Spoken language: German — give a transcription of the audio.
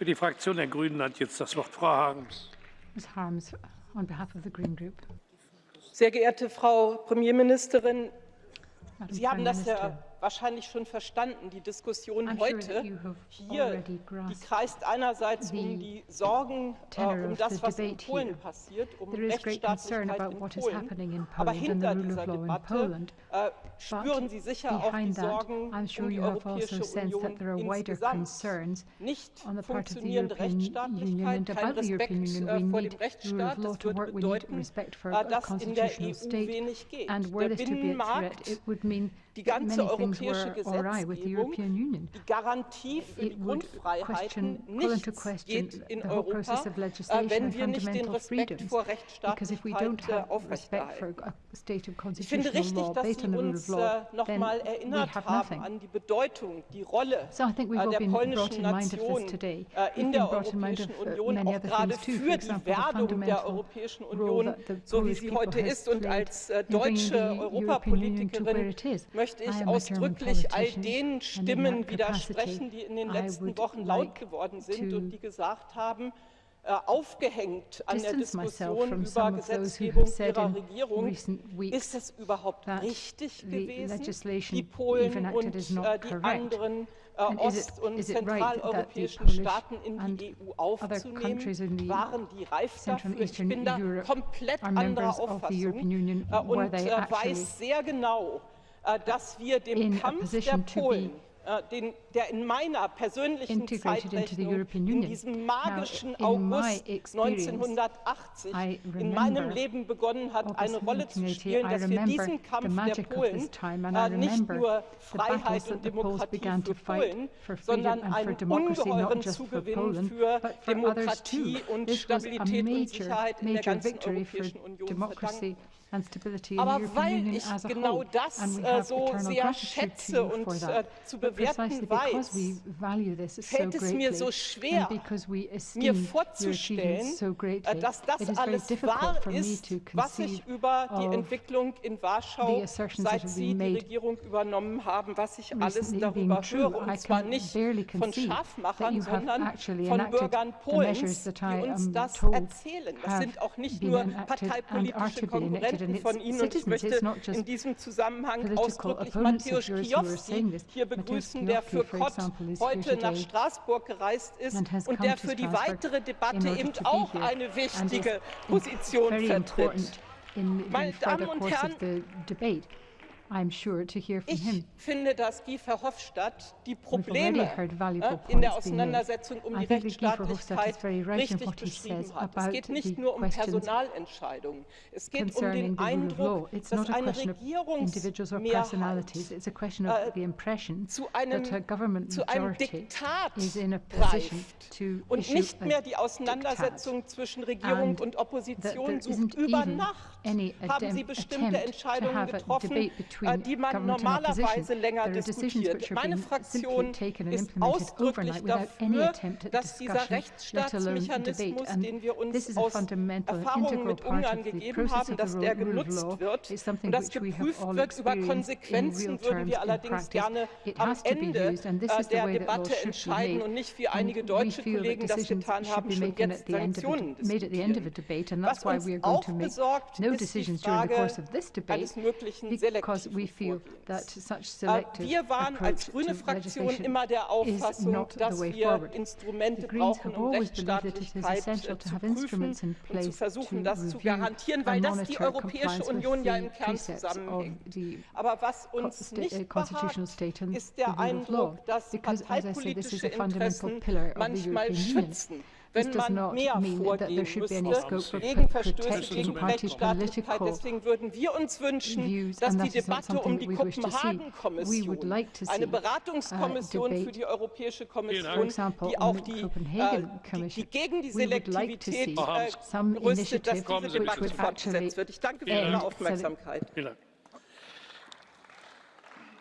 Für die Fraktion der Grünen hat jetzt das Wort Frau Harms. Ms. Harms, on behalf of the Green Group. Sehr geehrte Frau Premierministerin, Madam Sie haben das Minister, ja wahrscheinlich schon verstanden. Die Diskussion heute hier, die kreist einerseits um die Sorgen äh, um das, was in Polen passiert, um There is great concern Rechtsstaatlichkeit about in what is Polen. happening in Aber hinter dieser Debatte äh, spüren Sie sicher auch die Sorgen I'm sure um die you have also Europäische sensed Union that there are wider insgesamt. concerns Nicht funktionierende Rechtsstaatlichkeit, kein Respekt äh, vor dem Rechtsstaat. Das würde bedeuten, for äh, dass in der EU wenig geht. Der Binnenmarkt die ganze europäische Gesetzgebung, die Garantie für die Grundfreiheiten, nichts geht in Europa, äh, wenn wir nicht den Respekt vor Rechtsstaatlichkeit aufrechterhalten. Ich finde richtig, dass Sie uns äh, noch then mal we erinnert haben an die Bedeutung, die Rolle äh, der polnischen Nation in der Europäischen uh, Union, auch gerade für die Werdung der Europäischen Union, so wie sie heute ist. Und als deutsche Europapolitikerin it is. Möchte ich ausdrücklich all den Stimmen widersprechen, die in den letzten Wochen laut geworden sind und die gesagt haben, äh, aufgehängt an der Diskussion über Gesetzgebung ihrer Regierung, ist es überhaupt richtig gewesen, die Polen und äh, die anderen äh, ost- und zentraleuropäischen Staaten in die EU aufzunehmen? Waren die reif dafür? Ich bin da komplett anderer Auffassung und weiß sehr genau, dass wir dem Kampf der Polen äh, den, der in meiner persönlichen integrated into the Zeitrechnung in diesem Now, magischen in my August experience, 1980 I in meinem Leben begonnen hat, August eine Rolle zu 1980, spielen, dass wir diesen Kampf der Polen äh, nicht nur Freiheit und Demokratie began für to fight Polen, for freedom sondern and for einen ungeheuren Zugewinn Poland, für Demokratie und This was a Stabilität und major, Sicherheit in der ganzen victory for Europäischen Union. Democracy. verdanken. Aber weil ich genau das äh, so sehr schätze und äh, zu bewerten weiß, fällt es mir so schwer, mir vorzustellen, äh, dass das alles wahr ist, was sich über die Entwicklung in Warschau, seit Sie die Regierung übernommen haben, was ich alles darüber höre. Und zwar nicht von Scharfmachern, sondern von Bürgern Polens, die uns das erzählen. Das sind auch nicht nur parteipolitische Konkurrenten von Ihnen. Und ich möchte in diesem Zusammenhang ausdrücklich saying this. hier begrüßen, der für here heute nach Straßburg gereist ist und der für die weitere Debatte eben auch eine wichtige Position vertritt. Meine Damen und Herren, sure to hear from Ich him. finde, dass Guy Verhofstadt die Probleme äh, in der. Auseinandersetzung um I die Rechtsstaatlichkeit right richtig beschrieben hat. Es geht nicht nur um Personalentscheidungen. Es geht um den. Eindruck, dass eine. Regierungsmehrheit of äh, the impression zu einem, that a government zu einem Diktat is in a position greift to und nicht mehr die Auseinandersetzung zwischen Regierung und Opposition sucht. Über Nacht haben Sie bestimmte Entscheidungen getroffen, die man normalerweise länger diskutiert. Meine Fraktion ist ausdrücklich dafür, dass dieser. Rechtsstaatsmechanismus, den wir uns aus Erfahrungen mit Ungarn gegeben haben, dass der genutzt wird und das which we have geprüft wird über Konsequenzen, würden wir in allerdings gerne am Ende äh, der Debatte entscheiden und nicht wie einige deutsche Kollegen das getan haben, be schon jetzt Sanktionen diskutieren. Was uns auch besorgt, ist die Frage eines möglichen because we feel that such Äh, selective Wir waren als grüne Fraktion immer der Auffassung, dass wir. Instrumente brauchen, um Rechtsstaatlichkeit zu have prüfen und zu versuchen, to das zu garantieren, weil das die Europäische Union ja im Kern zusammenhängt. Aber was uns uh, nicht constitutional behagt, ist der. Eindruck, dass parteipolitische a fundamental Interessen pillar of the manchmal European Union. schützen, wenn does man not mehr mean that there vorgehen should be any müsste scope for gegen Verstöße protecting gegen party Rechtsstaatlichkeit. political Deswegen würden wir uns wünschen, views, dass and die that is not Debatte um something die that we wish to see. We would Kopenhagen-Kommission, like to eine see Beratungskommission für die Europäische. Kommission, die auch the die, Copenhagen äh, die, Commission, die gegen die we would like to Selektivität see äh, some rüstet, dass initiative diese which Debatte would fortgesetzt actually wird. Ich danke für Ihre Aufmerksamkeit. Vielen Dank.